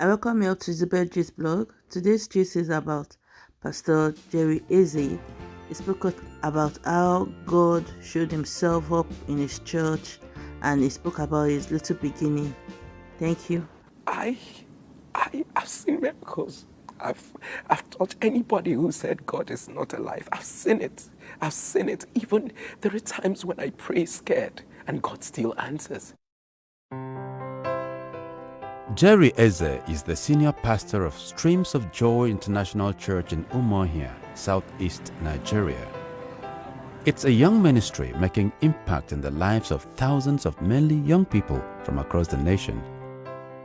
I welcome you to Zubed Gist blog. Today's gist is about Pastor Jerry Eze. He spoke about how God showed himself up in his church and he spoke about his little beginning. Thank you. I, I have seen miracles. I've, I've taught anybody who said God is not alive. I've seen it. I've seen it. Even there are times when I pray scared and God still answers. Jerry Eze is the senior pastor of Streams of Joy International Church in Umuahia, southeast Nigeria. It's a young ministry making impact in the lives of thousands of mainly young people from across the nation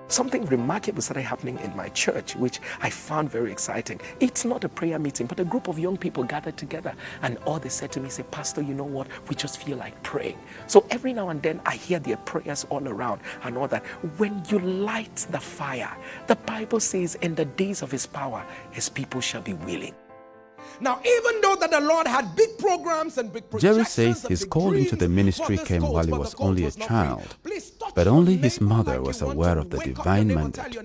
Something remarkable started happening in my church, which I found very exciting. It's not a prayer meeting, but a group of young people gathered together, and all they said to me, say, Pastor, you know what? We just feel like praying. So every now and then I hear their prayers all around and all that. When you light the fire, the Bible says, in the days of his power, his people shall be willing. Now, even though that the Lord had big programs and big Jerry says his call into the ministry came while he was only a child, but only his mother was aware of the divine mandate.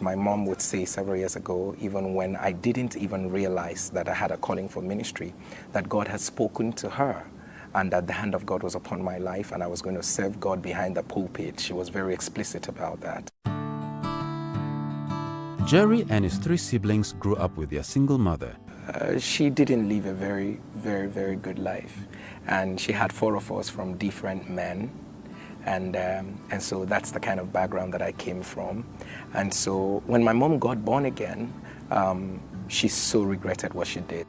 My mom would say several years ago, even when I didn't even realize that I had a calling for ministry, that God had spoken to her and that the hand of God was upon my life and I was going to serve God behind the pulpit. She was very explicit about that. Jerry and his three siblings grew up with their single mother. Uh, she didn't live a very, very, very good life. And she had four of us from different men. And, um, and so that's the kind of background that I came from. And so when my mom got born again, um, she so regretted what she did.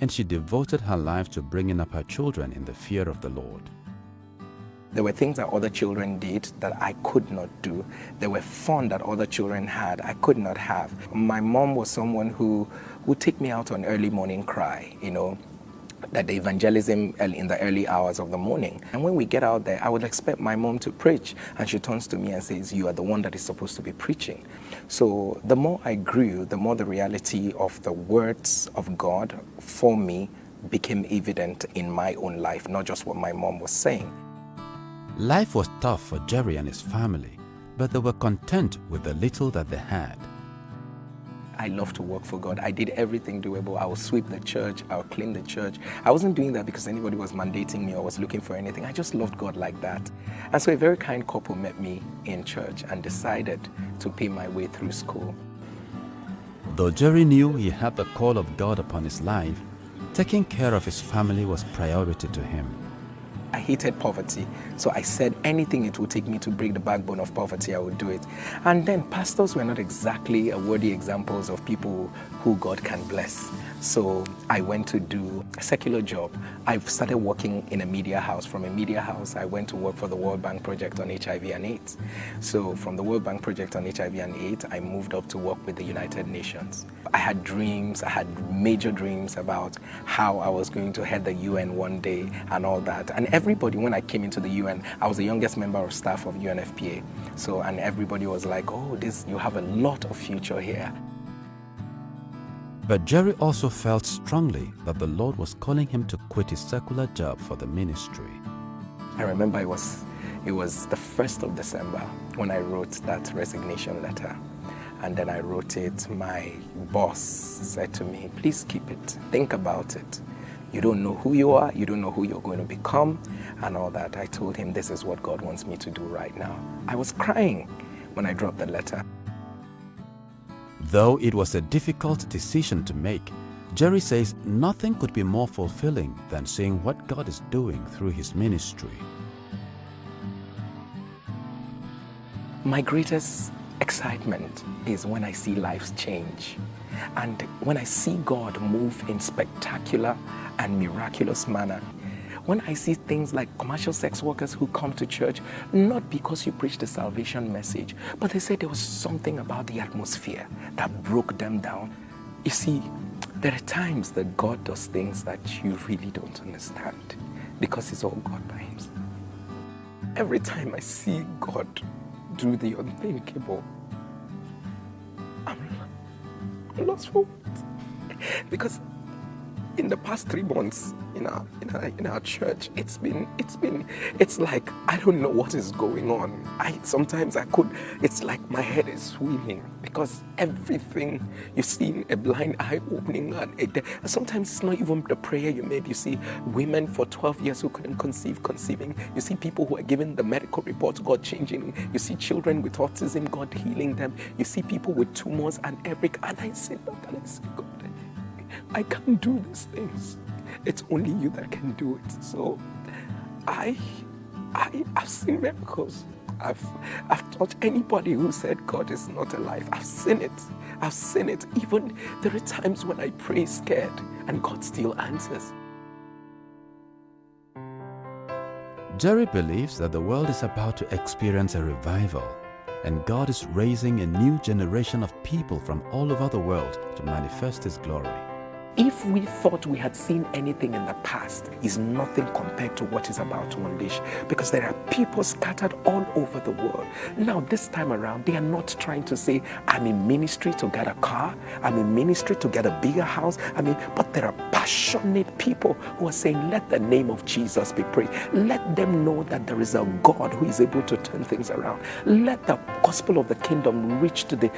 And she devoted her life to bringing up her children in the fear of the Lord. There were things that other children did that I could not do. There were fun that other children had I could not have. My mom was someone who would take me out on early morning cry, you know, that the evangelism in the early hours of the morning. And when we get out there, I would expect my mom to preach. And she turns to me and says, you are the one that is supposed to be preaching. So the more I grew, the more the reality of the words of God for me became evident in my own life, not just what my mom was saying. Life was tough for Jerry and his family, but they were content with the little that they had. I love to work for God. I did everything doable. I would sweep the church, I would clean the church. I wasn't doing that because anybody was mandating me or was looking for anything. I just loved God like that. And so a very kind couple met me in church and decided to pay my way through school. Though Jerry knew he had the call of God upon his life, taking care of his family was priority to him. I hated poverty. So I said anything it would take me to break the backbone of poverty, I would do it. And then pastors were not exactly a worthy examples of people who God can bless. So I went to do a secular job. I started working in a media house. From a media house, I went to work for the World Bank Project on HIV and AIDS. So from the World Bank Project on HIV and AIDS, I moved up to work with the United Nations. I had dreams, I had major dreams about how I was going to head the UN one day and all that. And everybody, when I came into the UN, I was the youngest member of staff of UNFPA. So, and everybody was like, oh, this, you have a lot of future here. But Jerry also felt strongly that the Lord was calling him to quit his secular job for the ministry. I remember it was, it was the 1st of December when I wrote that resignation letter. And then I wrote it, my boss said to me, please keep it, think about it. You don't know who you are, you don't know who you're going to become, and all that. I told him, this is what God wants me to do right now. I was crying when I dropped the letter. Though it was a difficult decision to make, Jerry says nothing could be more fulfilling than seeing what God is doing through his ministry. My greatest excitement is when I see lives change and when I see God move in spectacular and miraculous manner when I see things like commercial sex workers who come to church, not because you preach the salvation message, but they say there was something about the atmosphere that broke them down. You see, there are times that God does things that you really don't understand because it's all God by himself. Every time I see God do the unthinkable, I'm, lost for words. Because in the past three months in our, in our in our church it's been it's been it's like i don't know what is going on. I sometimes i could it's like my head is swimming because everything you see a blind eye opening and it, sometimes it's not even the prayer you made. You see women for 12 years who couldn't conceive conceiving. You see people who are given the medical reports god changing. You see children with autism god healing them. You see people with tumors and every and i say god I can't do these things. It's only you that can do it. So I, I, I've seen miracles. I've, I've taught anybody who said God is not alive. I've seen it. I've seen it. Even there are times when I pray scared and God still answers. Jerry believes that the world is about to experience a revival and God is raising a new generation of people from all over the world to manifest His glory. If we thought we had seen anything in the past, is nothing compared to what is about to unleash because there are people scattered all over the world. Now, this time around, they are not trying to say, I'm in ministry to get a car, I'm in ministry to get a bigger house. I mean, but there are passionate people who are saying, Let the name of Jesus be praised. Let them know that there is a God who is able to turn things around. Let the gospel of the kingdom reach to the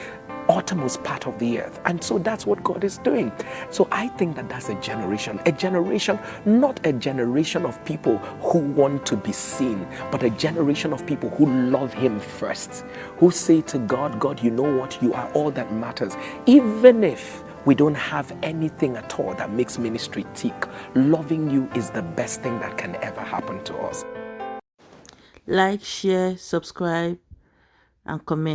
uttermost part of the earth. And so that's what God is doing. So I think that that's a generation, a generation, not a generation of people who want to be seen, but a generation of people who love Him first, who say to God, God, you know what? You are all that matters. Even if we don't have anything at all that makes ministry tick, loving you is the best thing that can ever happen to us. Like, share, subscribe, and comment.